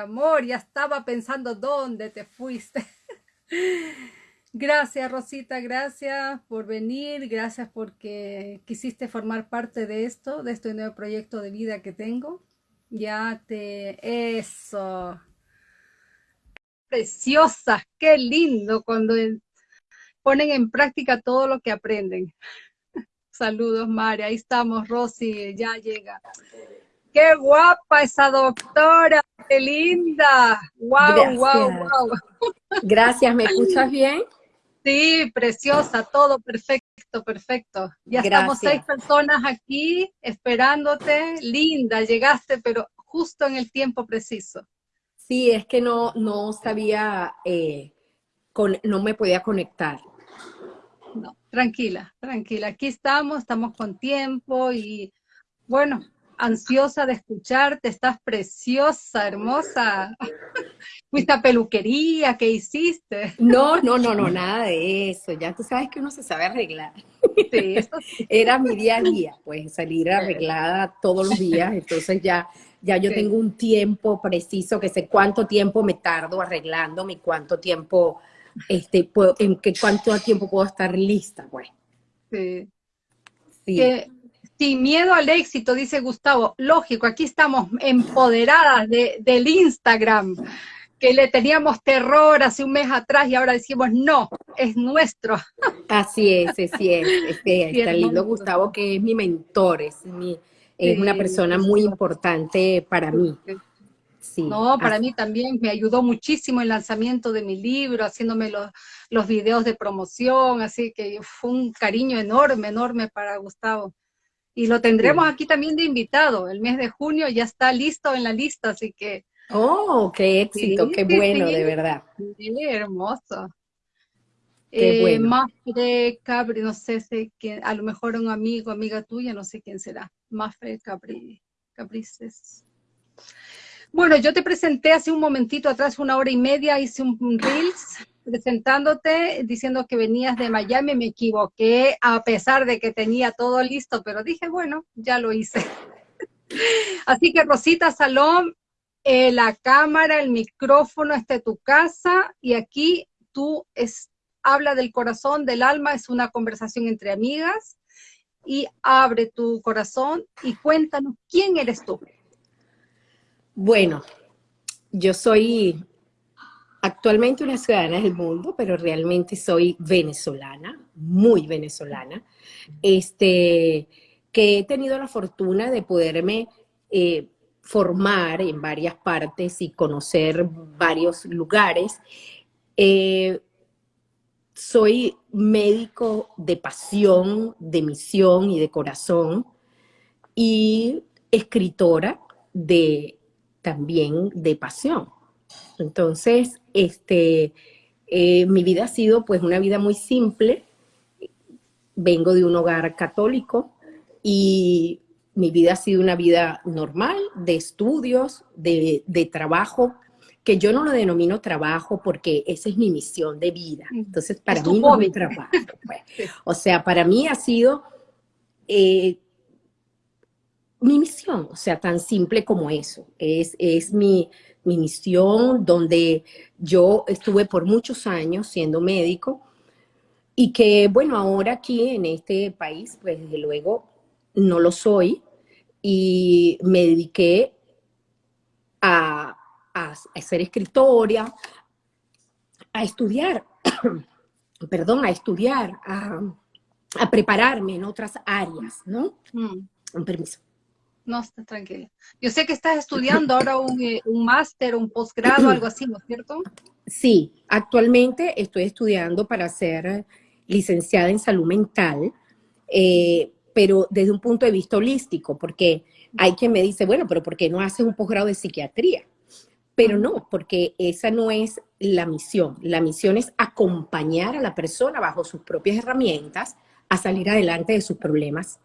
Amor, ya estaba pensando dónde te fuiste. Gracias, Rosita, gracias por venir, gracias porque quisiste formar parte de esto, de este nuevo proyecto de vida que tengo. Ya te... Eso. Preciosa, qué lindo cuando ponen en práctica todo lo que aprenden. Saludos, María. Ahí estamos, Rosy, ya llega. ¡Qué guapa esa doctora! ¡Qué linda! ¡Wow, wow, wow! Gracias, ¿me escuchas bien? Sí, preciosa, todo perfecto, perfecto. Ya estamos seis personas aquí esperándote. Linda, llegaste, pero justo en el tiempo preciso. Sí, es que no, no sabía, eh, con, no me podía conectar. No, tranquila, tranquila. Aquí estamos, estamos con tiempo y bueno, ansiosa de escucharte, estás preciosa, hermosa. ¿Fuiste a peluquería? ¿Qué hiciste? No, no, no, no, nada de eso. Ya tú sabes que uno se sabe arreglar. Sí, eso Era mi día a día, pues salir arreglada todos los días. Entonces ya, ya yo tengo un tiempo preciso que sé cuánto tiempo me tardo arreglándome y cuánto tiempo, este, puedo, en qué cuánto tiempo puedo estar lista, pues. Sí. Sí. Sin miedo al éxito, dice Gustavo. Lógico, aquí estamos empoderadas del Instagram, que le teníamos terror hace un mes atrás y ahora decimos, no, es nuestro. Así es, así es. Este, está lindo Gustavo, que es mi mentor, es, mi, es una persona muy importante para mí. Sí, no, para mí también me ayudó muchísimo el lanzamiento de mi libro, haciéndome los, los videos de promoción, así que fue un cariño enorme, enorme para Gustavo. Y lo tendremos aquí también de invitado. El mes de junio ya está listo en la lista, así que... ¡Oh, qué éxito! ¡Qué bueno, de verdad! Hermoso. Qué eh, Más de Cabri, no sé si a lo mejor un amigo, amiga tuya, no sé quién será. Mafre Cabri, Caprices. Bueno, yo te presenté hace un momentito atrás, una hora y media, hice un Reels presentándote, diciendo que venías de Miami, me equivoqué, a pesar de que tenía todo listo, pero dije, bueno, ya lo hice. Así que Rosita Salón, eh, la cámara, el micrófono es de tu casa y aquí tú es, habla del corazón, del alma, es una conversación entre amigas y abre tu corazón y cuéntanos quién eres tú. Bueno, yo soy actualmente una ciudadana del mundo, pero realmente soy venezolana, muy venezolana, este, que he tenido la fortuna de poderme eh, formar en varias partes y conocer varios lugares. Eh, soy médico de pasión, de misión y de corazón y escritora de también de pasión. Entonces, este, eh, mi vida ha sido pues una vida muy simple. Vengo de un hogar católico y mi vida ha sido una vida normal, de estudios, de, trabajo, que yo no lo denomino trabajo porque esa es mi misión de vida. Entonces, para mí no es mi trabajo. Pues. O sea, para mí ha sido eh, mi misión, o sea, tan simple como eso. Es, es mi, mi misión, donde yo estuve por muchos años siendo médico y que, bueno, ahora aquí en este país, pues desde luego no lo soy y me dediqué a, a, ser escritora, a estudiar, perdón, a estudiar, a, a, prepararme en otras áreas, ¿no? Mm. Un permiso. No, está tranquila. Yo sé que estás estudiando ahora un, eh, un máster, un posgrado, algo así, ¿no es cierto? Sí, actualmente estoy estudiando para ser licenciada en salud mental, eh, pero desde un punto de vista holístico, porque hay quien me dice, bueno, pero ¿por qué no haces un posgrado de psiquiatría? Pero no, porque esa no es la misión. La misión es acompañar a la persona bajo sus propias herramientas a salir adelante de sus problemas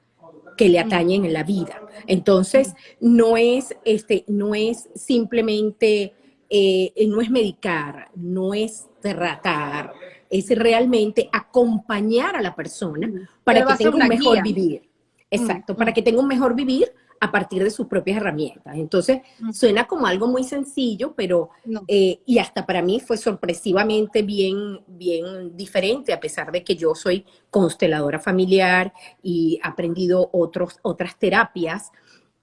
que le atañen en la vida. Entonces, no es, este, no es simplemente, eh, no es medicar, no es tratar, es realmente acompañar a la persona para que tenga un mejor vivir. Exacto, para que tenga un mejor vivir a partir de sus propias herramientas. Entonces, suena como algo muy sencillo, pero, eh, y hasta para mí fue sorpresivamente bien, bien diferente, a pesar de que yo soy consteladora familiar y he aprendido otros, otras terapias.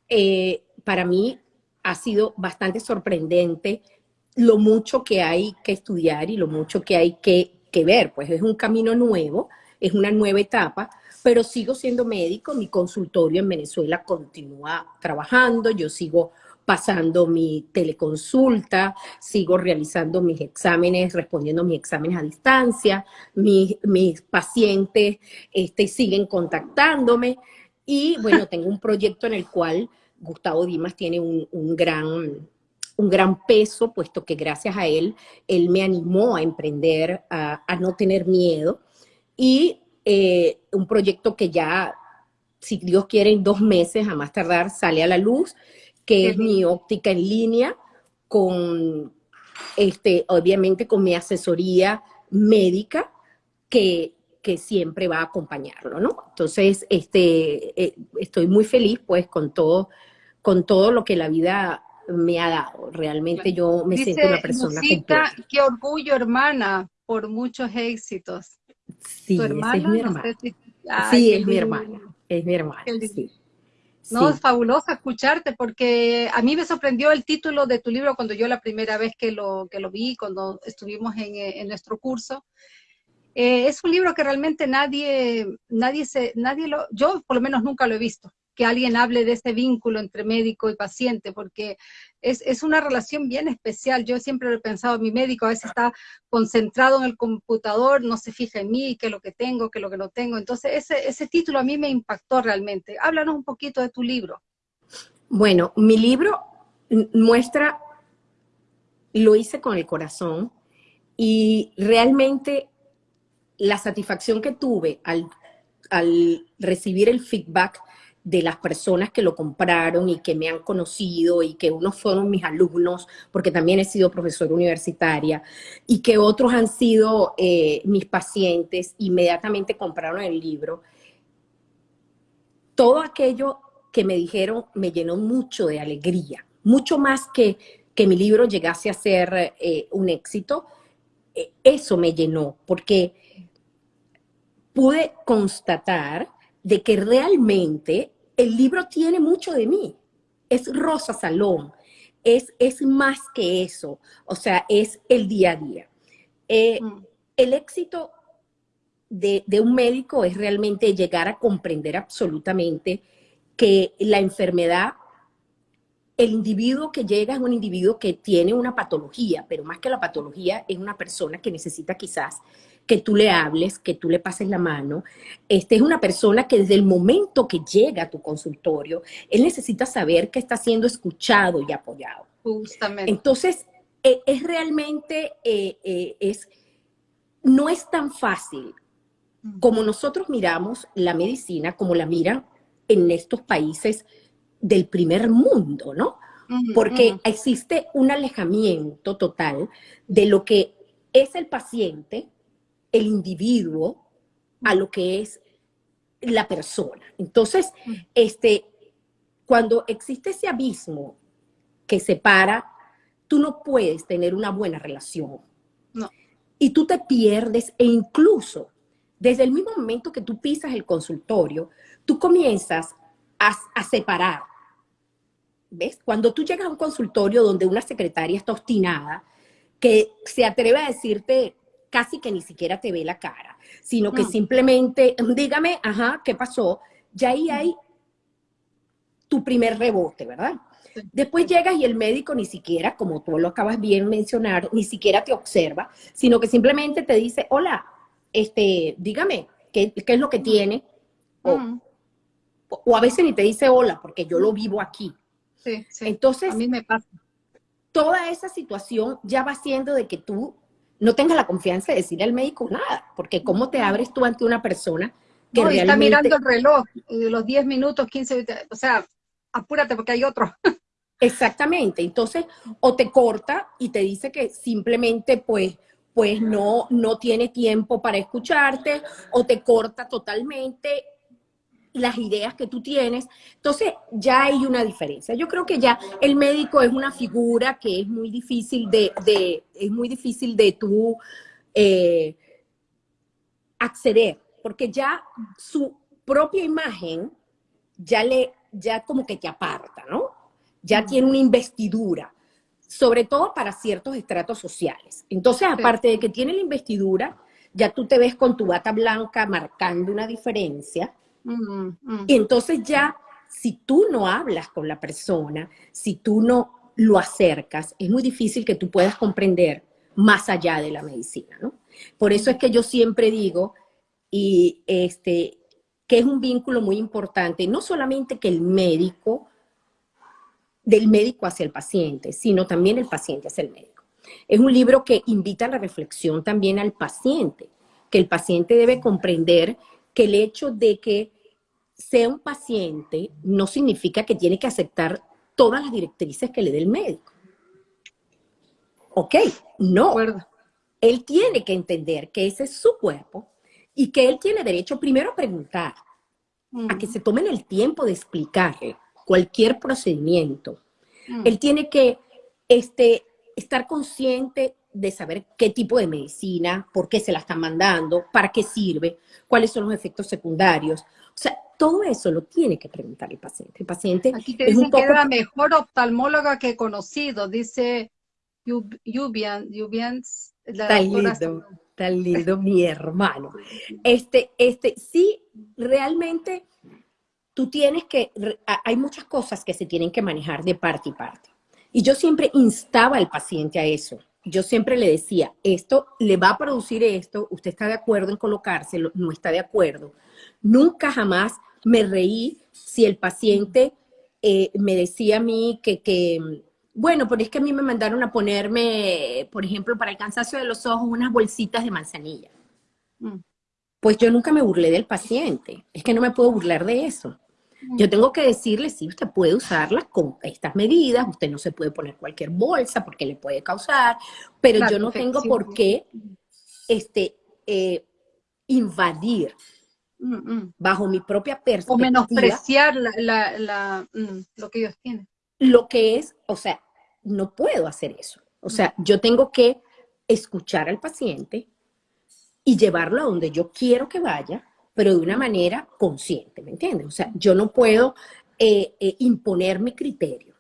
Eh, para mí ha sido bastante sorprendente lo mucho que hay que estudiar y lo mucho que hay que, que ver, pues es un camino nuevo, es una nueva etapa, pero sigo siendo médico, mi consultorio en Venezuela continúa trabajando, yo sigo pasando mi teleconsulta, sigo realizando mis exámenes, respondiendo mis exámenes a distancia, mis, mis pacientes este, siguen contactándome y bueno, tengo un proyecto en el cual Gustavo Dimas tiene un, gran, un gran peso, puesto que gracias a él, él me animó a emprender, a, a no tener miedo y eh, un proyecto que ya, si Dios quiere, en dos meses, a más tardar, sale a la luz, que es mi óptica en línea, con, este, obviamente, con mi asesoría médica, que, que siempre va a acompañarlo, ¿no? Entonces, este, eh, estoy muy feliz, pues, con todo, con todo lo que la vida me ha dado. Realmente yo me siento una persona completa. Qué orgullo, hermana, por muchos éxitos. Sí, es mi hermana. sí, es mi hermana. Es mi hermana, No, es fabuloso escucharte porque a mí me sorprendió el título de tu libro cuando yo la primera vez que lo, que lo vi, cuando estuvimos en, en nuestro curso. Eh, es un libro que realmente nadie, nadie se, nadie lo, yo por lo menos nunca lo he visto que alguien hable de ese vínculo entre médico y paciente, porque es, una relación bien especial. Yo siempre lo he pensado, mi médico a veces está concentrado en el computador, no se fija en mí, qué es lo que tengo, qué es lo que no tengo. Entonces, ese, ese título a mí me impactó realmente. Háblanos un poquito de tu libro. Bueno, mi libro muestra, lo hice con el corazón y realmente la satisfacción que tuve al, al recibir el feedback de las personas que lo compraron y que me han conocido y que unos fueron mis alumnos, porque también he sido profesora universitaria, y que otros han sido eh, mis pacientes, inmediatamente compraron el libro. Todo aquello que me dijeron me llenó mucho de alegría, mucho más que que mi libro llegase a ser eh, un éxito, eh, eso me llenó, porque pude constatar de que realmente el libro tiene mucho de mí. Es Rosa Salón, es, es más que eso, o sea, es el día a día. Eh, mm. El éxito de, de, un médico es realmente llegar a comprender absolutamente que la enfermedad, el individuo que llega es un individuo que tiene una patología, pero más que la patología es una persona que necesita quizás que tú le hables, que tú le pases la mano. Este es una persona que desde el momento que llega a tu consultorio, él necesita saber que está siendo escuchado y apoyado. Justamente. Entonces, e, es realmente, eh, eh, es, no es tan fácil como nosotros miramos la medicina, como la miran en estos países del primer mundo, ¿no? Porque existe un alejamiento total de lo que es el paciente el individuo a lo que es la persona. Entonces, este, cuando existe ese abismo que separa, tú no puedes tener una buena relación. No. Y tú te pierdes e incluso desde el mismo momento que tú pisas el consultorio, tú comienzas a, a separar. ¿Ves? Cuando tú llegas a un consultorio donde una secretaria está obstinada, que se atreve a decirte casi que ni siquiera te ve la cara, sino que simplemente, dígame, ajá, ¿qué pasó? Ya ahí hay tu primer rebote, ¿verdad? Después llegas y el médico ni siquiera, como tú lo acabas bien mencionar, ni siquiera te observa, sino que simplemente te dice, hola, este, dígame, ¿qué, es lo que tiene? O, o, a veces ni te dice hola, porque yo lo vivo aquí. Sí, sí. Entonces, a mí me pasa. Toda esa situación ya va siendo de que tú no tengas la confianza de decirle al médico nada, porque cómo te abres tú ante una persona que no, realmente... está mirando el reloj, los 10 minutos, 15, o sea, apúrate porque hay otro. Exactamente, entonces, o te corta y te dice que simplemente, pues, pues no, no tiene tiempo para escucharte, o te corta totalmente, las ideas que tú tienes. Entonces, ya hay una diferencia. Yo creo que ya el médico es una figura que es muy difícil de, es muy difícil de tú eh, acceder, porque ya su propia imagen ya le, ya como que te aparta, ¿no? Ya tiene una investidura, sobre todo para ciertos estratos sociales. Entonces, aparte de que tiene la investidura, ya tú te ves con tu bata blanca marcando una diferencia, y entonces ya, si tú no hablas con la persona, si tú no lo acercas, es muy difícil que tú puedas comprender más allá de la medicina, ¿no? Por eso es que yo siempre digo, y este, que es un vínculo muy importante, no solamente que el médico, del médico hacia el paciente, sino también el paciente hacia el médico. Es un libro que invita a la reflexión también al paciente, que el paciente debe comprender que el hecho de que sea un paciente no significa que tiene que aceptar todas las directrices que le dé el médico. Ok, no. Él tiene que entender que ese es su cuerpo y que él tiene derecho primero a preguntar, a que se tomen el tiempo de explicarle cualquier procedimiento. Él tiene que este, estar consciente de saber qué tipo de medicina, por qué se la están mandando, para qué sirve, cuáles son los efectos secundarios. O sea, todo eso lo tiene que preguntar el paciente. El paciente Aquí te dicen que es la mejor oftalmóloga que he conocido, dice Yubian, la tan lindo, tan lindo mi hermano. Este, este, sí, realmente tú tienes que, hay muchas cosas que se tienen que manejar de parte y parte. Y yo siempre instaba al paciente a eso yo siempre le decía, esto le va a producir esto, usted está de acuerdo en colocárselo, no está de acuerdo. Nunca jamás me reí si el paciente eh, me decía a mí que, bueno, pero es que a mí me mandaron a ponerme, por ejemplo, para el cansancio de los ojos, unas bolsitas de manzanilla. Mm. Pues yo nunca me burlé del paciente, es que no me puedo burlar de eso. Yo tengo que decirle, sí, usted puede usarlas con estas medidas, usted no se puede poner cualquier bolsa porque le puede causar, pero yo no tengo por qué este, eh, invadir mm, mm. bajo mi propia perspectiva. O menospreciar mm, lo que ellos tienen. Lo que es, o sea, no puedo hacer eso. O sea, yo tengo que escuchar al paciente y llevarlo a donde yo quiero que vaya pero de una manera consciente, ¿me entiendes? O sea, yo no puedo eh, eh, imponer mi criterio.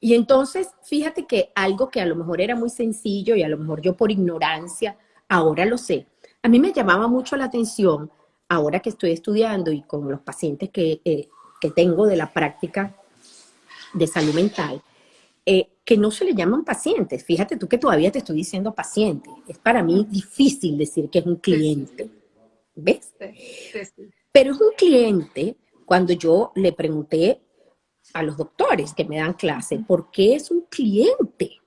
Y entonces, fíjate que algo que a lo mejor era muy sencillo y a lo mejor yo por ignorancia, ahora lo sé. A mí me llamaba mucho la atención, ahora que estoy estudiando y con los pacientes que, eh, que tengo de la práctica de salud mental, que no se le llaman pacientes. Fíjate tú que todavía te estoy diciendo paciente. Es para mí difícil decir que es un cliente. ¿Ves? Pero es un cliente, cuando yo le pregunté a los doctores que me dan clase, ¿por qué es un cliente?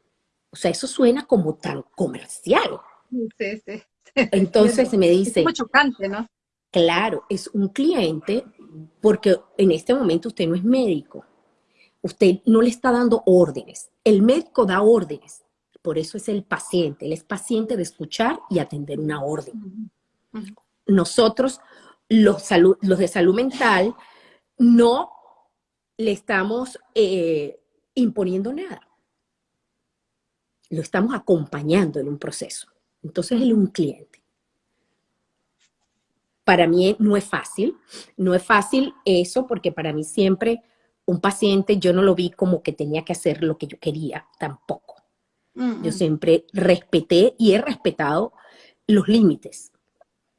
O sea, eso suena como tan comercial. Sí, sí. Entonces me dice... Es muy chocante, ¿no? Claro, es un cliente porque en este momento usted no es médico. Usted no le está dando órdenes. El médico da órdenes. Por eso es el paciente. Él es paciente de escuchar y atender una orden nosotros, los, los de salud mental, no le estamos eh, imponiendo nada. Lo estamos acompañando en un proceso. Entonces, él es un cliente. Para mí no es fácil, no es fácil eso porque para mí siempre un paciente yo no lo vi como que tenía que hacer lo que yo quería, tampoco. Yo siempre respeté y he respetado los límites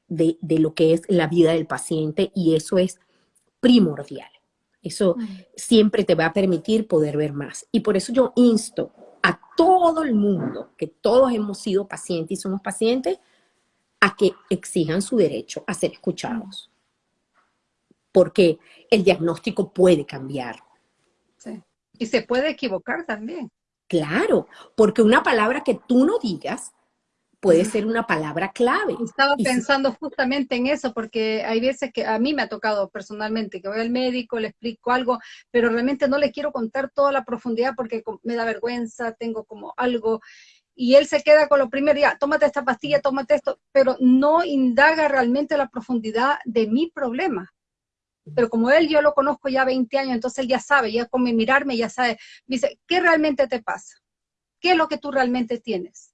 de, lo que es la vida del paciente y eso es primordial. Eso siempre te va a permitir poder ver más. Y por eso yo insto a todo el mundo, que todos hemos sido pacientes y somos pacientes, a que exijan su derecho a ser escuchados. Porque el diagnóstico puede cambiar. Y se puede equivocar también. Claro, porque una palabra que tú no digas puede ser una palabra clave. Estaba pensando justamente en eso, porque hay veces que a mí me ha tocado personalmente que voy al médico, le explico algo, pero realmente no le quiero contar toda la profundidad porque me da vergüenza, tengo como algo, y él se queda con lo primero, ya, tómate esta pastilla, tómate esto, pero no indaga realmente la profundidad de mi problema. Pero como él yo lo conozco ya 20 años, entonces él ya sabe, ya con mirarme ya sabe, me dice, ¿qué realmente te pasa? ¿Qué es lo que tú realmente tienes?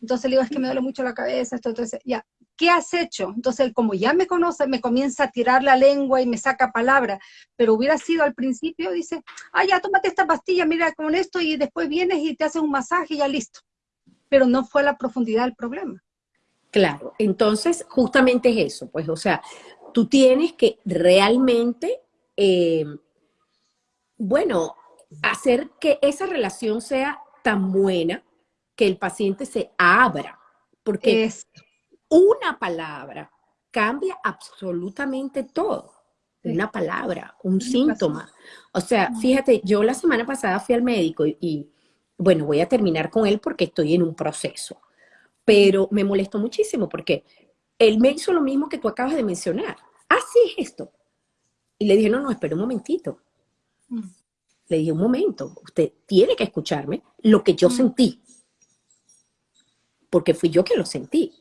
Entonces le digo, es que me duele mucho la cabeza, esto, entonces, ya, ¿qué has hecho? Entonces como ya me conoce, me comienza a tirar la lengua y me saca palabra, pero hubiera sido al principio, dice, ah, ya, tómate esta pastilla, mira con esto, y después vienes y te haces un masaje y ya listo. Pero no fue la profundidad del problema. Claro, entonces justamente es eso, pues, o sea, tú tienes que realmente, eh, bueno, hacer que esa relación sea tan buena que el paciente se abra, porque una palabra cambia absolutamente todo. Una palabra, un síntoma. O sea, fíjate, yo la semana pasada fui al médico y, bueno, voy a terminar con él porque estoy en un proceso, pero me molestó muchísimo porque él me hizo lo mismo que tú acabas de mencionar. Así ah, es esto. Y le dije, no, no, espera un momentito. Mm. Le dije, un momento, usted tiene que escucharme lo que yo mm. sentí porque fui yo que lo sentí.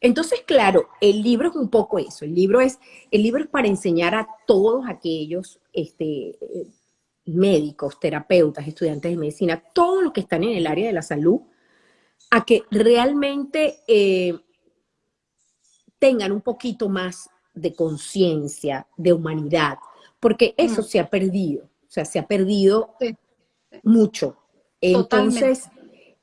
Entonces, claro, el libro es un poco eso. El libro es, el libro es para enseñar a todos aquellos este, médicos, terapeutas, estudiantes de medicina, todos los que están en el área de la salud, a que realmente eh, tengan un poquito más de conciencia, de humanidad, porque eso se ha perdido, o sea, se ha perdido mucho. Entonces,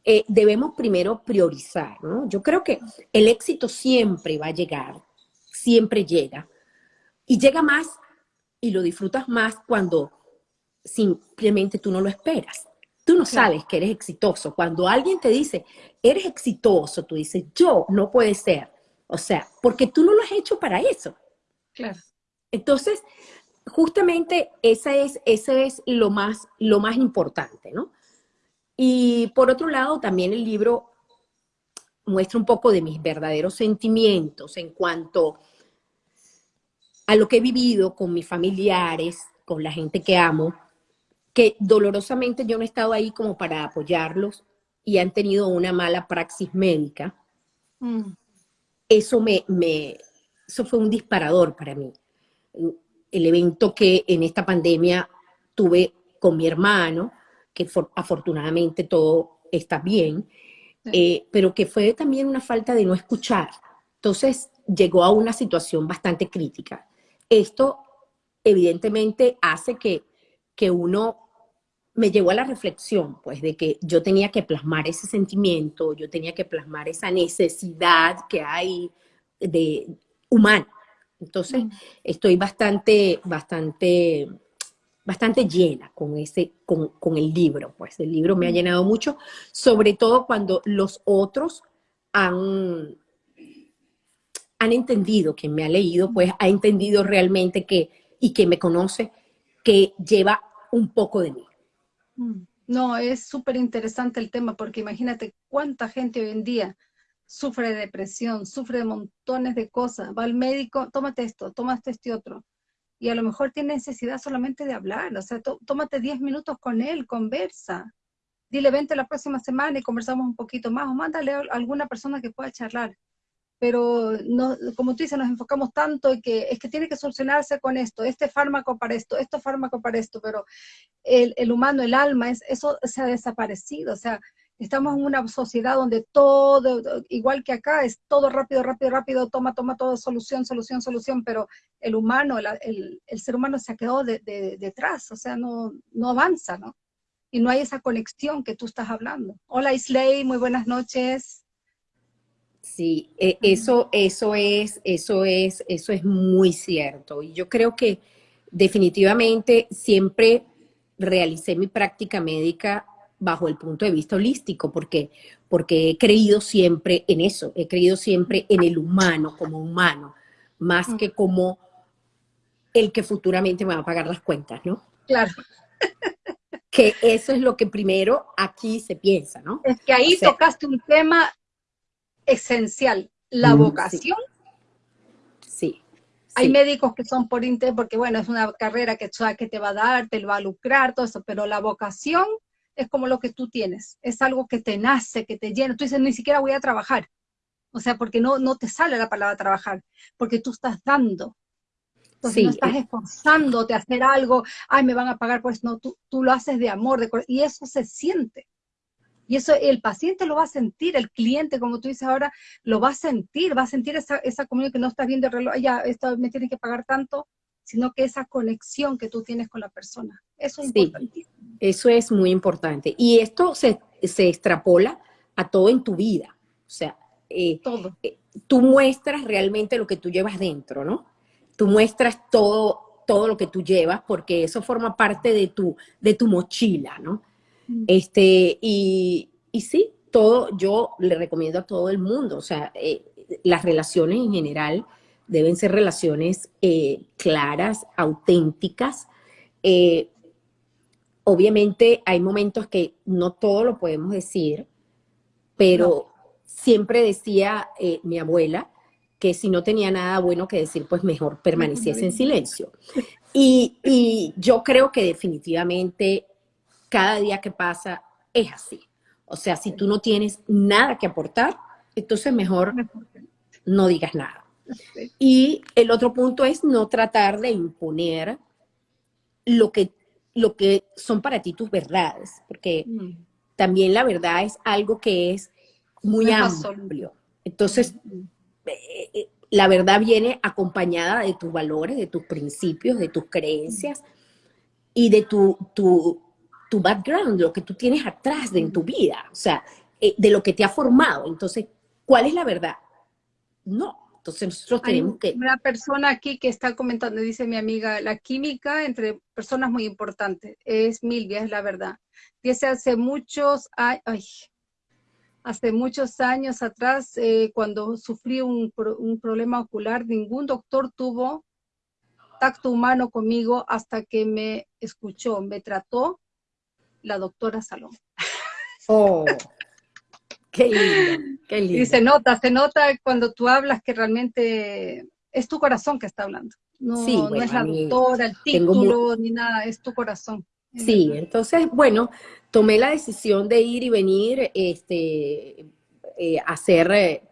eh, debemos primero priorizar, ¿no? Yo creo que el éxito siempre va a llegar, siempre llega, y llega más y lo disfrutas más cuando simplemente tú no lo esperas. Tú no sabes que eres exitoso. Cuando alguien te dice, eres exitoso, tú dices, yo no puede ser. O sea, porque tú no lo has hecho para eso. Claro. Entonces, justamente esa es, ese es lo más, lo más importante, ¿no? Y por otro lado, también el libro muestra un poco de mis verdaderos sentimientos en cuanto a lo que he vivido con mis familiares, con la gente que amo, que dolorosamente yo no he estado ahí como para apoyarlos y han tenido una mala praxis médica. Mm. Eso me, me, eso fue un disparador para mí. El evento que en esta pandemia tuve con mi hermano, que afortunadamente todo está bien, eh, pero que fue también una falta de no escuchar. Entonces llegó a una situación bastante crítica. Esto evidentemente hace que, que uno me llevó a la reflexión, pues, de que yo tenía que plasmar ese sentimiento, yo tenía que plasmar esa necesidad que hay de humana. Entonces, mm. estoy bastante, bastante bastante llena con, ese, con, el libro, pues el libro me ha llenado mucho, sobre todo cuando los otros han, han entendido, quien me ha leído, pues ha entendido realmente que, y que me conoce, que lleva un poco de mí. Mm. No, es súper interesante el tema, porque imagínate cuánta gente hoy en día sufre de depresión, sufre de montones de cosas, va al médico, tómate esto, tómate este otro, y a lo mejor tiene necesidad solamente de hablar, o sea, tómate 10 minutos con él, conversa, dile vente la próxima semana y conversamos un poquito más, o mándale a alguna persona que pueda charlar. Pero no, como tú dices, nos enfocamos tanto en que es que tiene que solucionarse con esto, este fármaco para esto, este fármaco para esto, pero el, el humano, el alma, es, eso se ha desaparecido, o sea, Estamos en una sociedad donde todo, igual que acá, es todo rápido, rápido, rápido, toma, toma todo, solución, solución, solución, pero el humano, el, ser humano se ha quedado detrás, o sea, no, no avanza, ¿no? Y no hay esa conexión que tú estás hablando. Hola Isley, muy buenas noches. Sí, e, eso, eso es, eso es, eso es muy cierto. Y yo creo que definitivamente siempre realicé mi práctica médica bajo el punto de vista holístico, porque, porque he creído siempre en eso, he creído siempre en el humano como humano, más que como el que futuramente me va a pagar las cuentas, ¿no? Claro. Que eso es lo que primero aquí se piensa, ¿no? Es que ahí tocaste un tema esencial, la mm, vocación. Sí. Hay médicos que son por interés, porque bueno, es una carrera que, que te va a dar, te va a lucrar, todo eso, pero la vocación es como lo que tú tienes, es algo que te nace, que te llena. Tú dices, ni siquiera voy a trabajar. O sea, porque no, no te sale la palabra trabajar, porque tú estás dando. Entonces no estás esforzándote a hacer algo, ay, me van a pagar, pues no, tú, tú lo haces de amor, de, y eso se siente. Y eso el paciente lo va a sentir, el cliente, como tú dices ahora, lo va a sentir, va a sentir esa, esa comunión que no está viendo el reloj, ya, esto me tiene que pagar tanto, sino que esa conexión que tú tienes con la persona. Eso es sí, Eso es muy importante. Y esto se, se, extrapola a todo en tu vida. O sea, eh, todo. Eh, tú muestras realmente lo que tú llevas dentro, ¿no? Tú muestras todo, todo lo que tú llevas porque eso forma parte de tu, de tu mochila, ¿no? Este, y, y sí, todo, yo le recomiendo a todo el mundo, o sea, eh, las relaciones en general deben ser relaciones claras, auténticas. Eh, obviamente hay momentos que no todo lo podemos decir, pero siempre decía mi abuela que si no tenía nada bueno que decir, pues mejor permaneciese en silencio. Y, y yo creo que definitivamente cada día que pasa es así. O sea, si tú no tienes nada que aportar, entonces mejor no digas nada. Y el otro punto es no tratar de imponer lo que, lo que son para ti tus verdades, porque mm. también la verdad es algo que es muy amplio. Entonces, mm. eh, eh, la verdad viene acompañada de tus valores, de tus principios, de tus creencias y de tu, tu, tu background, lo que tú tienes atrás de en tu vida, o sea, eh, de lo que te ha formado. Entonces, ¿cuál es la verdad? No. Entonces nosotros tenemos que... Una persona aquí que está comentando, dice mi amiga, la química entre personas muy importante. Es Milvia, es la verdad. Dice hace muchos años, hace muchos años atrás, eh, cuando sufrí un, un problema ocular, ningún doctor tuvo tacto humano conmigo hasta que me escuchó, me trató la doctora Salón. Oh, qué lindo, qué lindo. Y se nota, se nota cuando tú hablas que realmente es tu corazón que está hablando. No, no es la doctora, el título, ni nada, es tu corazón. Sí, entonces, bueno, tomé la decisión de ir y venir, este, eh, hacer, eh,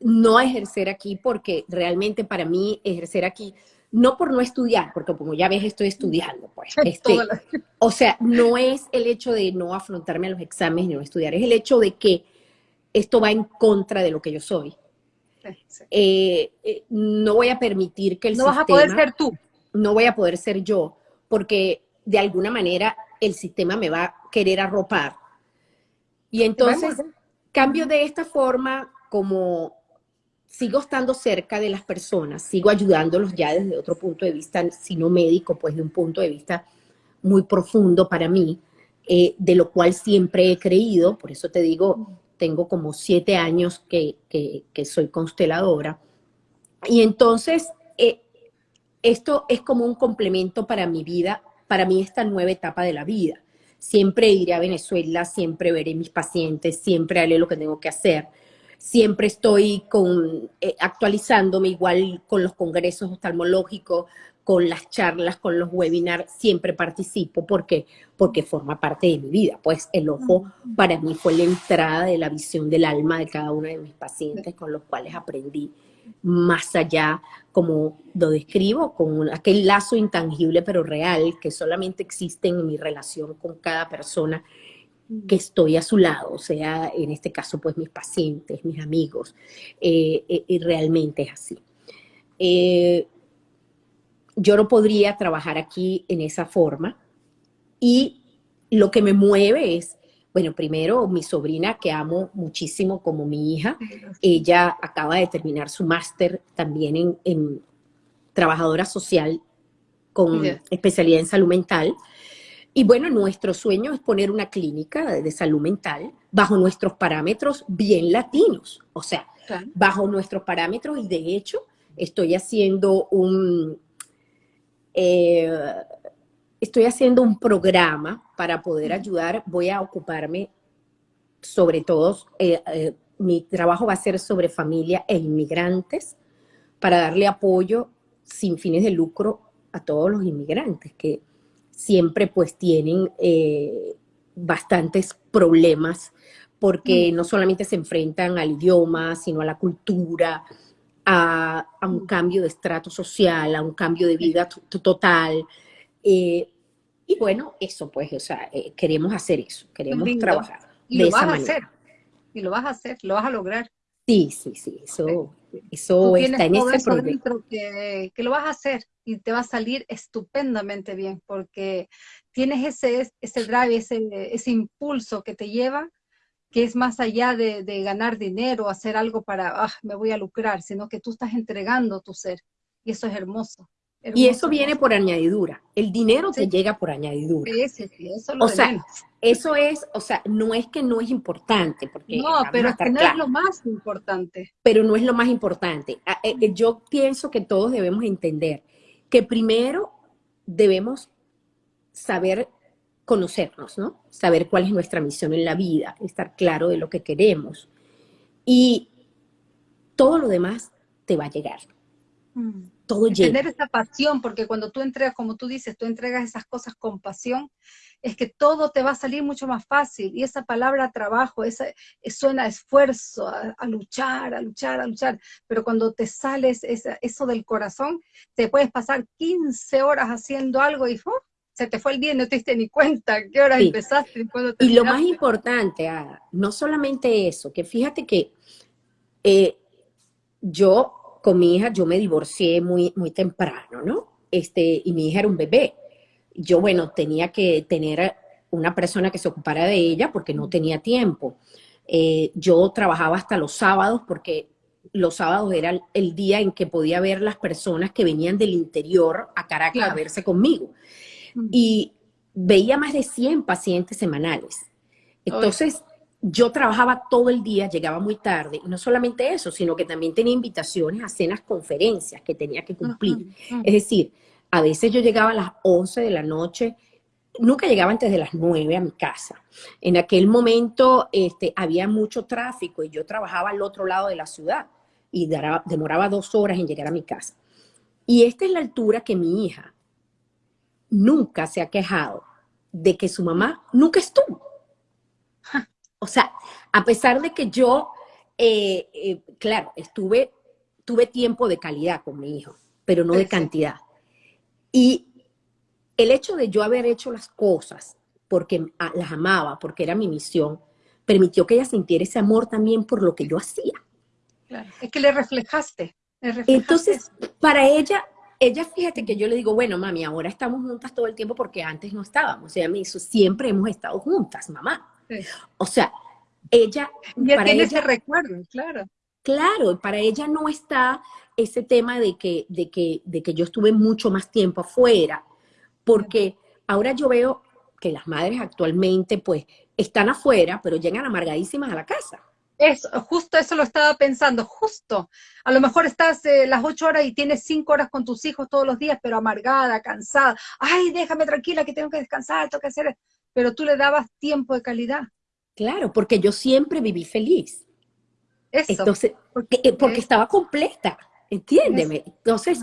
no ejercer aquí, porque realmente para mí ejercer aquí no por no estudiar, porque como ya ves estoy estudiando, pues. Este, o sea, no es el hecho de no afrontarme a los exámenes ni no estudiar, es el hecho de que esto va en contra de lo que yo soy. Eh, eh, no voy a permitir que el sistema... No vas a poder ser tú. No voy a poder ser yo, porque de alguna manera el sistema me va a querer arropar. Y entonces cambio de esta forma como sigo estando cerca de las personas, sigo ayudándolos ya desde otro punto de vista, sino médico, pues de un punto de vista muy profundo para mí, eh, de lo cual siempre he creído, por eso te digo, tengo como siete años que, soy consteladora, y entonces eh, esto es como un complemento para mi vida, para mí esta nueva etapa de la vida. Siempre iré a Venezuela, siempre veré mis pacientes, siempre haré lo que tengo que hacer siempre estoy con, eh, actualizándome igual con los congresos oftalmológicos, con las charlas, con los webinars, siempre participo. ¿Por qué? Porque forma parte de mi vida. Pues el ojo para mí fue la entrada de la visión del alma de cada uno de mis pacientes con los cuales aprendí más allá, como lo describo, con aquel lazo intangible pero real que solamente existe en mi relación con cada persona que estoy a su lado, o sea, en este caso, pues mis pacientes, mis amigos, eh, eh, y realmente es así. Eh, yo no podría trabajar aquí en esa forma y lo que me mueve es, bueno, primero mi sobrina que amo muchísimo como mi hija, ella acaba de terminar su máster también en, trabajadora social con especialidad en salud mental y bueno, nuestro sueño es poner una clínica de, salud mental bajo nuestros parámetros bien latinos, o sea, bajo nuestros parámetros y de hecho estoy haciendo un, eh, estoy haciendo un programa para poder ayudar, voy a ocuparme sobre todo, eh, eh, mi trabajo va a ser sobre familia e inmigrantes para darle apoyo sin fines de lucro a todos los inmigrantes que siempre pues tienen eh, bastantes problemas porque mm. no solamente se enfrentan al idioma, sino a la cultura, a, un cambio de estrato social, a un cambio de vida total. Eh, y bueno, eso pues, o sea, eh, queremos hacer eso, queremos trabajar. Y lo vas a hacer, y lo vas a hacer, lo vas a lograr. Sí, sí, sí, eso, eso está en ese proyecto. Que, que, lo vas a hacer y te va a salir estupendamente bien, porque tienes ese, ese drive, ese, ese impulso que te lleva, que es más allá de, de ganar dinero, hacer algo para, ah, me voy a lucrar, sino que tú estás entregando tu ser, y eso es hermoso y eso viene por añadidura. El dinero te llega por añadidura. Sí, sí, eso lo o sea, eso es, o sea, no es que no es importante, porque no, pero no es lo más importante. Pero no es lo más importante. Ah, eh, eh, yo pienso que todos debemos entender que primero debemos saber conocernos, ¿no? Saber cuál es nuestra misión en la vida, estar claro de lo que queremos. Y todo lo demás te va a llegar. Mm todo Tener esa pasión, porque cuando tú entregas, como tú dices, tú entregas esas cosas con pasión, es que todo te va a salir mucho más fácil. Y esa palabra trabajo, esa, eh, suena a esfuerzo, a, luchar, a luchar, a luchar. Pero cuando te sales eso del corazón, te puedes pasar 15 horas haciendo algo y ¡uh! se te fue el día y no te diste ni cuenta qué hora empezaste. Y, y lo más importante, no solamente eso, que fíjate que eh, yo con mi hija yo me divorcié muy, muy temprano, ¿no? Este, y mi hija era un bebé. Yo, bueno, tenía que tener una persona que se ocupara de ella porque no tenía tiempo. Eh, yo trabajaba hasta los sábados porque los sábados era el día en que podía ver las personas que venían del interior a Caracas a verse conmigo. Y veía más de 100 pacientes semanales. Entonces, yo trabajaba todo el día, llegaba muy tarde, y no solamente eso, sino que también tenía invitaciones a cenas, conferencias que tenía que cumplir. Es decir, a veces yo llegaba a las 11 de la noche, nunca llegaba antes de las 9 a mi casa. En aquel momento este, había mucho tráfico y yo trabajaba al otro lado de la ciudad y demoraba dos horas en llegar a mi casa. Y esta es la altura que mi hija nunca se ha quejado de que su mamá nunca estuvo. O sea, a pesar de que yo, eh, eh, claro, estuve, tuve tiempo de calidad con mi hijo, pero no de cantidad. Y el hecho de yo haber hecho las cosas porque las amaba, porque era mi misión, permitió que ella sintiera ese amor también por lo que yo hacía. Claro. Es que le reflejaste, Entonces, para ella, ella fíjate que yo le digo, bueno, mami, ahora estamos juntas todo el tiempo porque antes no estábamos. Ella me hizo, siempre hemos estado juntas, mamá. O sea, ella... Ya para tiene ese recuerdo, claro. Claro, para ella no está ese tema de que, de, que, de que yo estuve mucho más tiempo afuera, porque ahora yo veo que las madres actualmente pues están afuera, pero llegan amargadísimas a la casa. Eso, justo eso lo estaba pensando, justo. A lo mejor estás eh, las ocho horas y tienes cinco horas con tus hijos todos los días, pero amargada, cansada. Ay, déjame tranquila que tengo que descansar, tengo que hacer pero tú le dabas tiempo de calidad. Claro, porque yo siempre viví feliz. Eso. Entonces, porque, eh, porque estaba completa, entiéndeme. Entonces,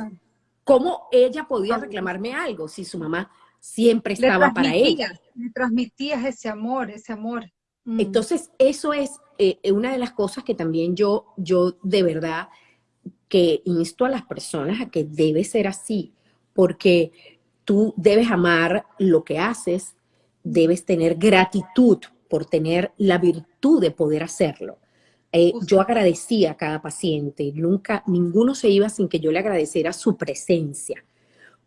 ¿cómo ella podía reclamarme algo si su mamá siempre estaba para ella? Le transmitías ese amor, ese amor. Mm. Entonces, eso es eh, una de las cosas que también yo, yo de verdad que insto a las personas a que debe ser así, porque tú debes amar lo que haces, debes tener gratitud por tener la virtud de poder hacerlo. Eh, yo agradecía a cada paciente, nunca, ninguno se iba sin que yo le agradeciera su presencia,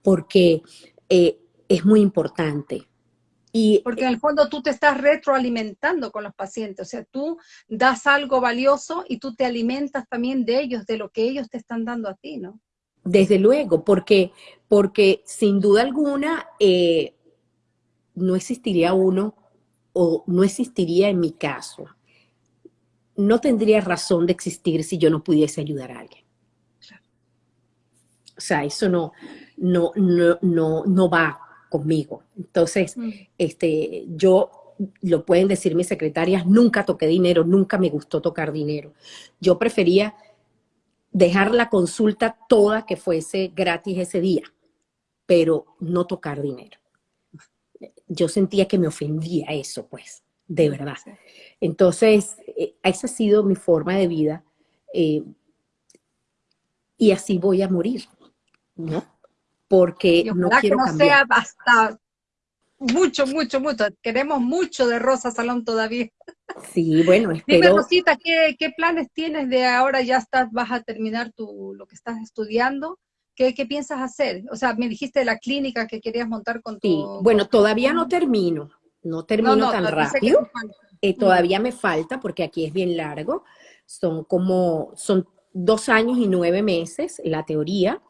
porque eh, es muy importante. Y, porque en el fondo tú te estás retroalimentando con los pacientes, o sea, tú das algo valioso y tú te alimentas también de ellos, de lo que ellos te están dando a ti, ¿no? Desde luego, porque, porque sin duda alguna, eh, no existiría uno o no existiría en mi caso. No tendría razón de existir si yo no pudiese ayudar a alguien. O sea, eso no, no, no, no, va conmigo. Entonces, mm. este, yo, lo pueden decir mis secretarias, nunca toqué dinero, nunca me gustó tocar dinero. Yo prefería dejar la consulta toda que fuese gratis ese día, pero no tocar dinero yo sentía que me ofendía eso, pues, de verdad. Entonces, eh, esa ha sido mi forma de vida. Eh, y así voy a morir, ¿no? Porque no quiero que no sea hasta mucho, mucho, mucho. Queremos mucho de Rosa Salón todavía. Sí, bueno, espero... Dime, Rosita, ¿qué, ¿qué, planes tienes de ahora ya estás, vas a terminar tu, lo que estás estudiando? ¿Qué, ¿Qué, piensas hacer? O sea, me dijiste de la clínica que querías montar con tu... Sí, bueno, todavía no termino, no termino tan rápido. Eh, todavía me falta porque aquí es bien largo. Son como, son dos años y nueve meses la teoría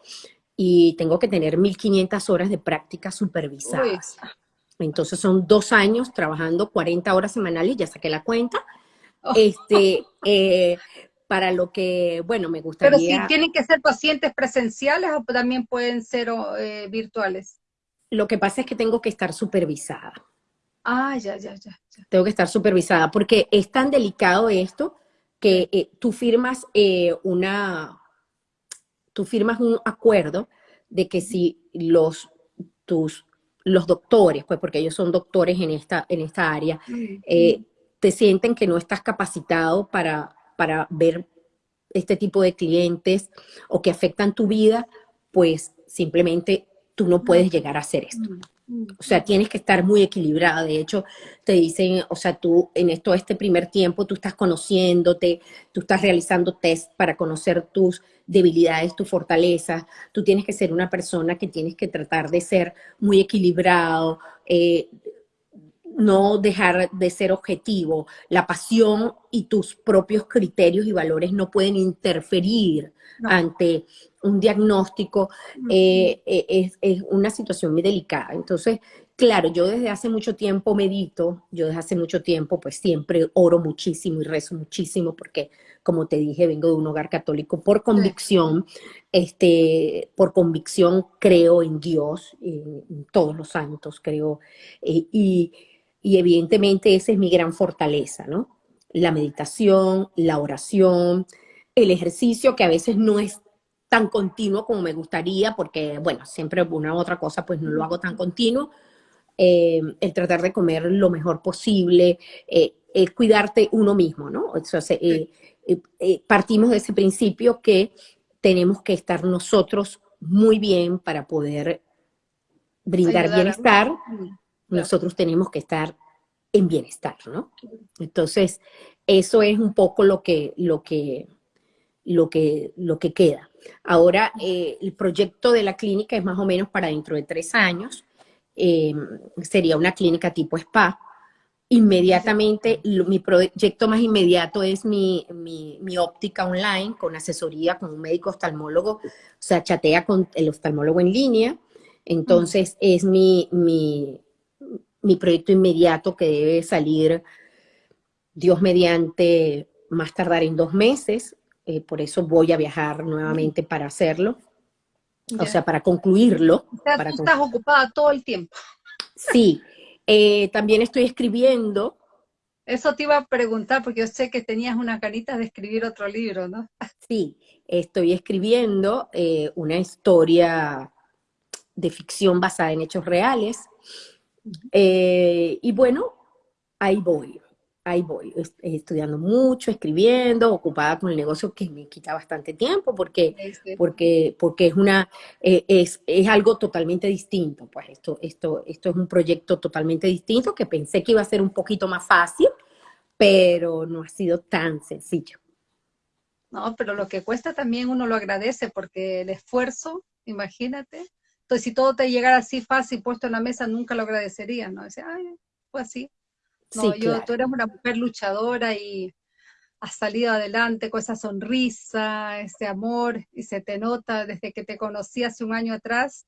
y tengo que tener 1500 horas de práctica supervisadas. Entonces son dos años trabajando 40 horas semanales, ya saqué la cuenta. Oh. Este, eh, para lo que, bueno, me gustaría... Pero si tienen que ser pacientes presenciales o también pueden ser eh, virtuales. Lo que pasa es que tengo que estar supervisada. Ah, ya, ya, ya, Tengo que estar supervisada porque es tan delicado esto que eh, tú firmas una, tú firmas un acuerdo de que si los, tus los doctores, pues porque ellos son doctores en esta, en esta área, eh, te sienten que no estás capacitado para, para ver este tipo de clientes o que afectan tu vida, pues simplemente tú no puedes llegar a hacer esto. O sea, tienes que estar muy equilibrada. De hecho, te dicen, o sea, tú en esto, este primer tiempo, tú estás conociéndote, tú estás realizando test para conocer tus debilidades, tus fortalezas. Tú tienes que ser una persona que tienes que tratar de ser muy equilibrado, eh, no dejar de ser objetivo. La pasión y tus propios criterios y valores no pueden interferir ante un diagnóstico, eh, eh, es, una situación muy delicada. Entonces, claro, yo desde hace mucho tiempo medito, yo desde hace mucho tiempo pues siempre oro muchísimo y rezo muchísimo porque, como te dije, vengo de un hogar católico por convicción, este, por convicción creo en Dios, en, todos los santos creo, eh, y, y evidentemente esa es mi gran fortaleza, ¿no? La meditación, la oración, el ejercicio que a veces no es tan continuo como me gustaría, porque, bueno, siempre una u otra cosa, pues no lo hago tan continuo. Eh, el tratar de comer lo mejor posible, eh, es cuidarte uno mismo, ¿no? Entonces, eh, partimos de ese principio que tenemos que estar nosotros muy bien para poder brindar bienestar. Nosotros tenemos que estar en bienestar, ¿no? Entonces, eso es un poco lo que, lo que, lo que, lo que queda. Ahora, eh, el proyecto de la clínica es más o menos para dentro de tres años. Eh, sería una clínica tipo spa. Inmediatamente, mi proyecto más inmediato es mi, óptica online con asesoría con un médico oftalmólogo, o sea, chatea con el oftalmólogo en línea. Entonces, es mi, mi, mi proyecto inmediato que debe salir, Dios mediante, más tardar en dos meses. Eh, por eso voy a viajar nuevamente para hacerlo, o sea, para concluirlo. O sea, para tú estás ocupada todo el tiempo. Sí, eh, también estoy escribiendo. Eso te iba a preguntar, porque yo sé que tenías una carita de escribir otro libro, ¿no? Sí, estoy escribiendo eh, una historia de ficción basada en hechos reales. Y bueno, ahí voy ahí voy, estudiando mucho, escribiendo, ocupada con el negocio que me quita bastante tiempo porque, porque, porque es, una, eh, es, es, algo totalmente distinto. Pues esto, esto, esto es un proyecto totalmente distinto que pensé que iba a ser un poquito más fácil, pero no ha sido tan sencillo. No, pero lo que cuesta también uno lo agradece porque el esfuerzo, imagínate. Entonces, si todo te llegara así fácil puesto en la mesa, nunca lo agradecerías, ¿no? Decía, ay, fue así. No, yo, tú eres una mujer luchadora y has salido adelante con esa sonrisa, ese amor, y se te nota desde que te conocí hace un año atrás.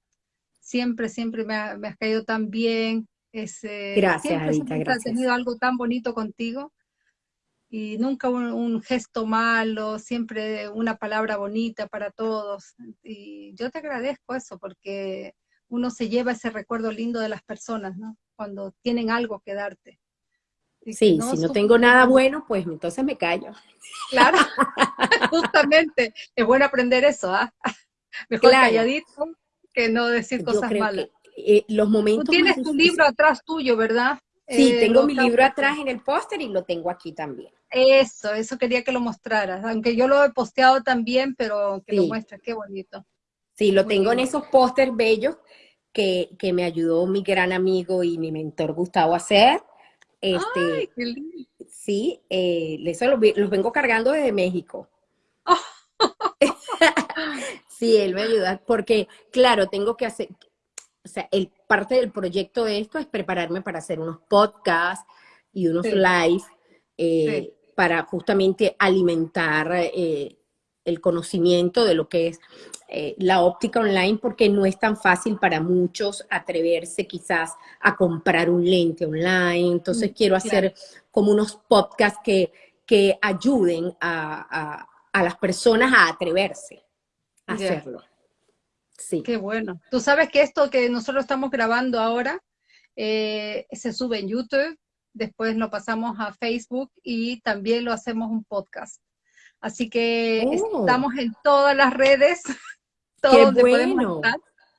Siempre, siempre me, has caído tan bien. Ese, gracias, siempre, gracias. tenido algo tan bonito contigo. Y nunca un, gesto malo, siempre una palabra bonita para todos. Y yo te agradezco eso porque uno se lleva ese recuerdo lindo de las personas, ¿no? Cuando tienen algo que darte. Sí, si no tengo nada bueno, pues entonces me callo. Claro, justamente. Es bueno aprender eso, ¿ah? Mejor calladito que no decir cosas malas. Eh, los momentos Tú tienes tu libro atrás tuyo, ¿verdad? Sí, eh, tengo mi libro atrás en el póster y lo tengo aquí también. Eso, eso quería que lo mostraras, aunque yo lo he posteado también, pero que lo muestres, qué bonito. Sí, lo tengo en esos pósters bellos que, me ayudó mi gran amigo y mi mentor Gustavo a hacer. Este, Ay, qué lindo. Sí, eh, eso los, vengo cargando desde México. sí, él me ayuda, porque claro, tengo que hacer, o sea, el, parte del proyecto de esto es prepararme para hacer unos podcasts y unos live eh, para justamente alimentar eh, el conocimiento de lo que es eh, la óptica online, porque no es tan fácil para muchos atreverse quizás a comprar un lente online. Entonces mm, quiero hacer como unos podcasts que, que ayuden a, las personas a atreverse a hacerlo. Sí. Qué bueno. Tú sabes que esto que nosotros estamos grabando ahora eh, se sube en YouTube, después lo pasamos a Facebook y también lo hacemos un podcast. Así que oh. estamos en todas las redes. Qué bueno.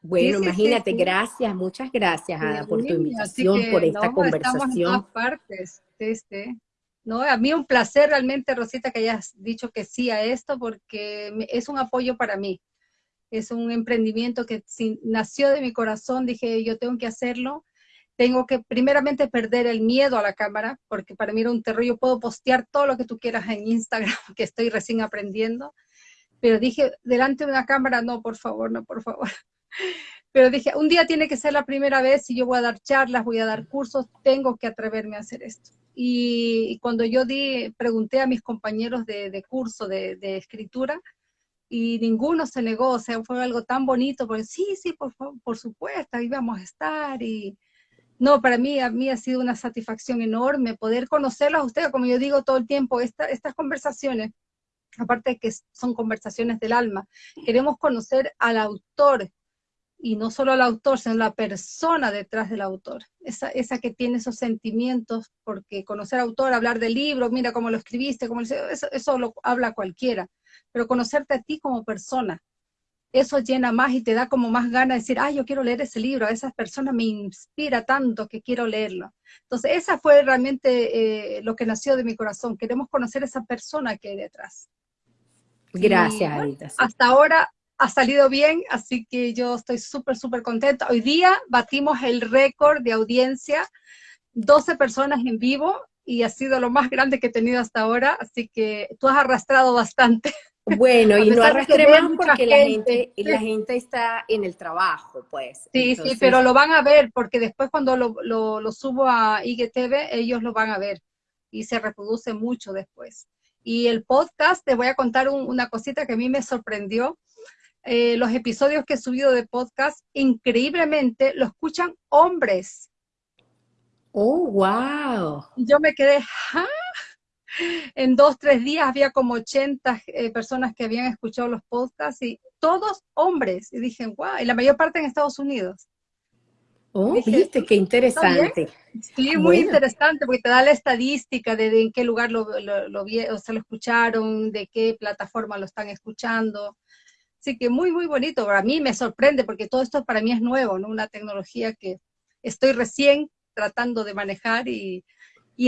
Bueno, imagínate, gracias, muchas gracias Ada, por tu invitación, por esta conversación. Estamos en todas partes. Este, ¿no? A mí un placer realmente, Rosita, que hayas dicho que sí a esto, porque es un apoyo para mí es un emprendimiento que nació de mi corazón, dije yo tengo que hacerlo, tengo que primeramente perder el miedo a la cámara, porque para mí era un terror, yo puedo postear todo lo que tú quieras en Instagram, que estoy recién aprendiendo, pero dije, delante de una cámara, no, por favor, no, por favor. Pero dije, un día tiene que ser la primera vez, si yo voy a dar charlas, voy a dar cursos, tengo que atreverme a hacer esto. Y, cuando yo di, pregunté a mis compañeros de, curso de escritura, y ninguno se negó, o sea, fue algo tan bonito, porque sí, sí, por, por supuesto, ahí vamos a estar, y no, para mí, a mí ha sido una satisfacción enorme poder conocerlos a ustedes, como yo digo todo el tiempo, estas conversaciones, aparte de que son conversaciones del alma, queremos conocer al autor, y no solo al autor, sino la persona detrás del autor, esa, esa que tiene esos sentimientos, porque conocer autor, hablar del libro, mira cómo lo escribiste, cómo eso, eso lo habla cualquiera, pero conocerte a ti como persona, eso llena más y te da como más ganas de decir, ay, yo quiero leer ese libro, a esa persona me inspira tanto que quiero leerlo. Entonces, esa fue realmente eh, lo que nació de mi corazón, queremos conocer a esa persona que hay detrás. Gracias, Adita. Hasta ahora ha salido bien, así que yo estoy súper, súper contenta. Hoy día batimos el récord de audiencia, 12 personas en vivo, y ha sido lo más grande que he tenido hasta ahora, así que tú has arrastrado bastante. Bueno, y no arrastremos porque la gente, la gente está en el trabajo, pues. Sí, sí, pero lo van a ver, porque después cuando lo, lo, subo a IGTV, ellos lo van a ver, y se reproduce mucho después. Y el podcast, te voy a contar una cosita que a mí me sorprendió. Eh, los episodios que he subido de podcast, increíblemente lo escuchan hombres. Oh, wow. Yo me quedé, ¿ah? En dos, tres días había como 80 eh, personas que habían escuchado los podcasts y todos hombres. Y dije, wow, y la mayor parte en Estados Unidos. Oh, viste, qué interesante. Sí, muy interesante, porque te da la estadística de, en qué lugar lo, lo, o se lo escucharon, de qué plataforma lo están escuchando. Así que muy, muy bonito. A mí me sorprende, porque todo esto para mí es nuevo, ¿no? Una tecnología que estoy recién tratando de manejar y,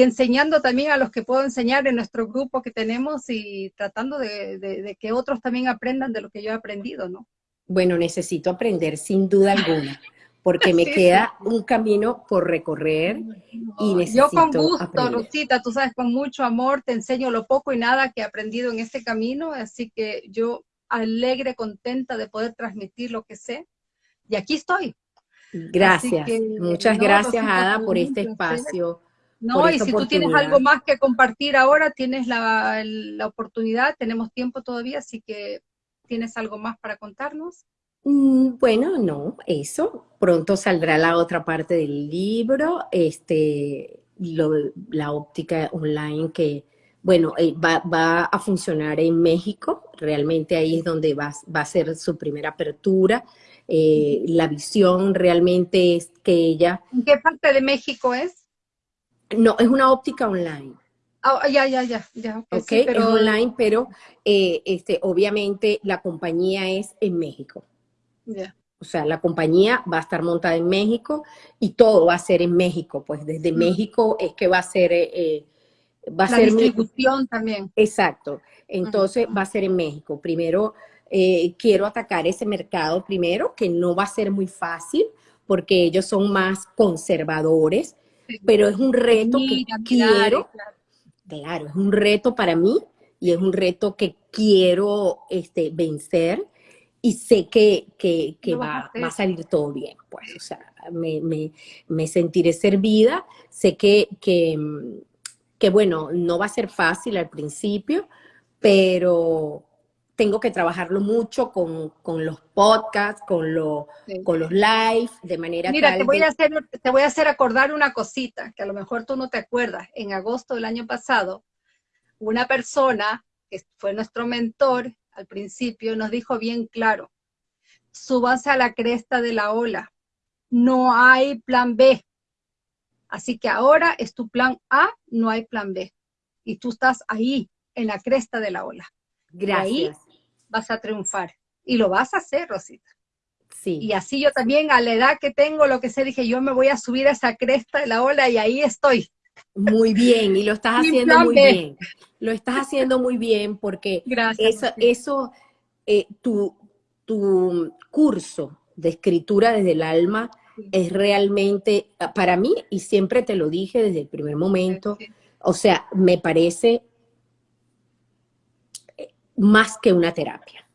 enseñando también a los que puedo enseñar en nuestro grupo que tenemos y tratando de, que otros también aprendan de lo que yo he aprendido, ¿no? Bueno, necesito aprender sin duda alguna, porque me queda un camino por recorrer y necesito Yo con gusto, Rosita, tú sabes, con mucho amor te enseño lo poco y nada que he aprendido en este camino, así que yo alegre, contenta de poder transmitir lo que sé. Y aquí estoy, Gracias, muchas gracias Ada por este espacio. No, y si tú tienes algo más que compartir ahora, tienes la, oportunidad, tenemos tiempo todavía, así que tienes algo más para contarnos. Mm, bueno, no, eso. Pronto saldrá la otra parte del libro, este, la óptica online que, bueno, eh, va, a funcionar en México. Realmente ahí es donde va, va a ser su primera apertura. Eh, la visión realmente es que ella... ¿En qué parte de México es? No, es una óptica online. Ah, ya, ya, ya, ya. Ok, pero... es online, pero eh, este, obviamente la compañía es en México. Ya. O sea, la compañía va a estar montada en México y todo va a ser en México. Pues desde mm. México es que va a ser... Eh, eh, va a la distribución también. Exacto. Entonces va a ser en México. Primero eh, quiero atacar ese mercado primero, que no va a ser muy fácil porque ellos son más conservadores, pero es un reto que quiero. Claro. es un reto para mí y es un reto que quiero este, vencer y sé que, va, a salir todo bien, pues, o sea, me, sentiré servida, sé que, que, bueno, no va a ser fácil al principio, pero tengo que trabajarlo mucho con, los podcasts, con, lo, con los live, de manera Mira, te voy, a hacer, te voy a hacer acordar una cosita, que a lo mejor tú no te acuerdas. En agosto del año pasado, una persona que fue nuestro mentor al principio nos dijo bien claro, súbanse a la cresta de la ola, no hay plan B. Así que ahora es tu plan A, no hay plan B. Y tú estás ahí, en la cresta de la ola. Gracias. ahí vas a triunfar. Y lo vas a hacer, Rosita. Sí. Y así yo también, a la edad que tengo, lo que sé, dije, yo me voy a subir a esa cresta de la ola y ahí estoy. Muy bien, y lo estás haciendo muy bien. Lo estás haciendo muy bien porque eso, eso eh, tu, tu curso de escritura desde el alma es realmente, para mí, y siempre te lo dije desde el primer momento, o sea, me parece más que una terapia.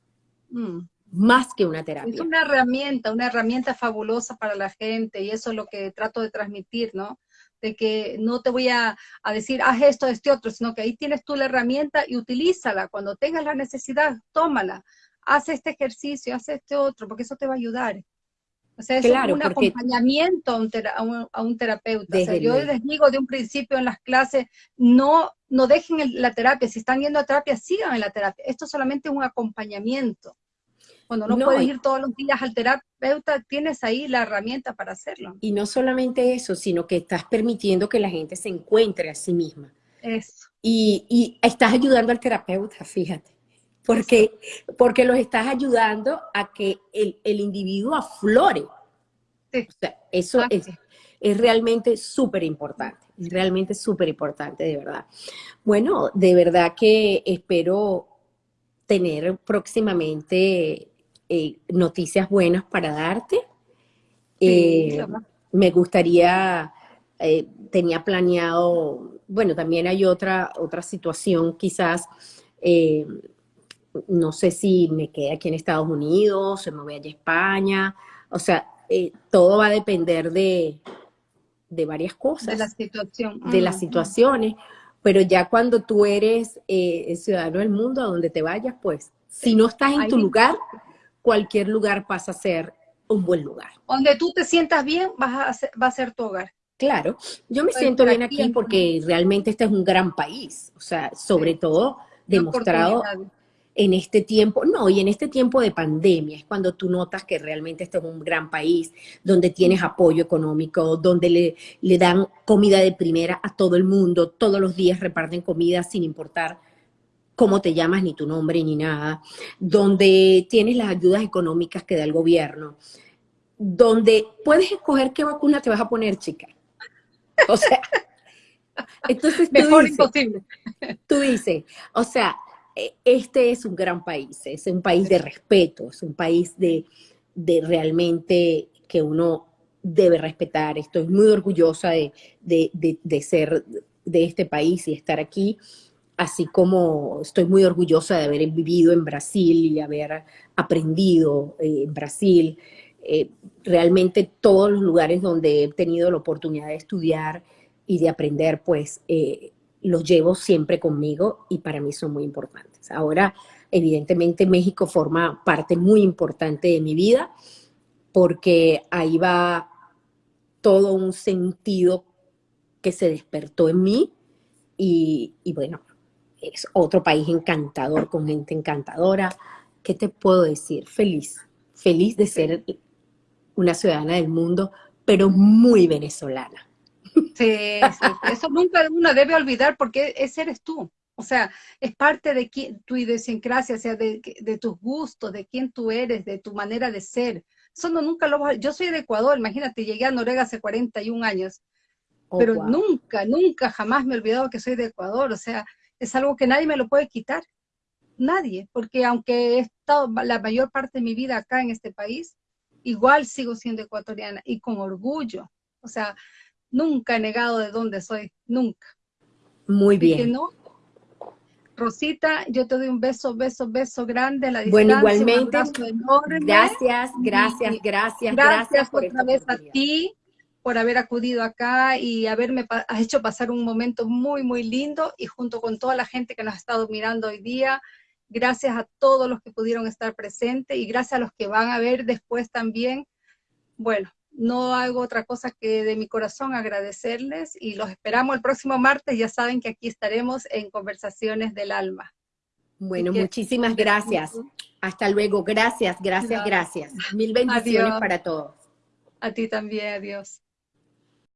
Mm. Más que una terapia. Es una herramienta, una herramienta fabulosa para la gente y eso es lo que trato de transmitir, ¿no? De que no te voy a, decir, haz esto, este otro, sino que ahí tienes tú la herramienta y utilízala. Cuando tengas la necesidad, tómala. Haz este ejercicio, haz este otro, porque eso te va a ayudar. O sea, es un acompañamiento a un, terapeuta. O sea, yo les digo de un principio en las clases, no, no dejen la terapia. Si están yendo a terapia, sigan en la terapia. Esto es solamente un acompañamiento. Cuando no, puedes ir todos los días al terapeuta, tienes ahí la herramienta para hacerlo. Y no solamente eso, sino que estás permitiendo que la gente se encuentre a sí misma. Eso. Y, y estás ayudando al terapeuta, fíjate porque, porque los estás ayudando a que el, el individuo aflore. O sea, eso es, es, realmente súper importante, es realmente súper importante, de verdad. Bueno, de verdad que espero tener próximamente eh, noticias buenas para darte. Eh, me gustaría, eh, tenía planeado, bueno, también hay otra, otra situación quizás no sé si me quedé aquí en Estados Unidos, se me voy allá a España, o sea, eh, todo va a depender de, varias cosas. De la situación. De las situaciones, pero ya cuando tú eres eh, ciudadano del mundo, a donde te vayas, pues, si no estás en tu lugar, cualquier lugar pasa a ser un buen lugar. Donde tú te sientas bien, vas a va a ser tu hogar. Claro, yo me siento bien aquí porque realmente este es un gran país, o sea, sobre todo demostrado en este tiempo, no, y en este tiempo de pandemia es cuando tú notas que realmente este es un gran país, donde tienes apoyo económico, donde le, le dan comida de primera a todo el mundo, todos los días reparten comida sin importar cómo te llamas, ni tu nombre, ni nada, donde tienes las ayudas económicas que da el gobierno, donde puedes escoger qué vacuna te vas a poner, chica. O sea, entonces tú Mejor imposible. Tú dices, o sea, este es un gran país, es un país de respeto, es un país de, realmente que uno debe respetar. Estoy muy orgullosa de, ser de este país y estar aquí, así como estoy muy orgullosa de haber vivido en Brasil y haber aprendido eh, en Brasil. Eh, realmente todos los lugares donde he tenido la oportunidad de estudiar y de aprender, pues eh, los llevo siempre conmigo y para mí son muy importantes. Ahora, evidentemente, México forma parte muy importante de mi vida porque ahí va todo un sentido que se despertó en mí y, bueno, es otro país encantador, con gente encantadora. ¿Qué te puedo decir? Feliz, feliz de ser una ciudadana del mundo, pero muy venezolana. Sí, eso nunca uno debe olvidar porque ese eres tú. O sea, es parte de tu idiosincrasia, o sea, de, tus gustos, de quién tú eres, de tu manera de ser. eso no nunca lo yo soy de Ecuador, imagínate, llegué a Noruega hace 41 años, oh, pero nunca, nunca, jamás me he olvidado que soy de Ecuador, o sea, es algo que nadie me lo puede quitar, nadie, porque aunque he estado la mayor parte de mi vida acá en este país, igual sigo siendo ecuatoriana y con orgullo, o sea, nunca he negado de dónde soy, nunca. Muy bien. no, Rosita, yo te doy un beso, beso, beso grande a la distancia. Bueno, igualmente. Gracias, gracias, gracias, gracias. por otra vez a ti por haber acudido acá y haberme hecho pasar un momento muy, muy lindo y junto con toda la gente que nos ha estado mirando hoy día, gracias a todos los que pudieron estar presentes y gracias a los que van a ver después también. Bueno, no hago otra cosa que de mi corazón agradecerles y los esperamos el próximo martes. Ya saben que aquí estaremos en Conversaciones del Alma. Bueno, muchísimas gracias. Hasta luego. Gracias, gracias, gracias. Mil bendiciones para todos. A ti también, adiós.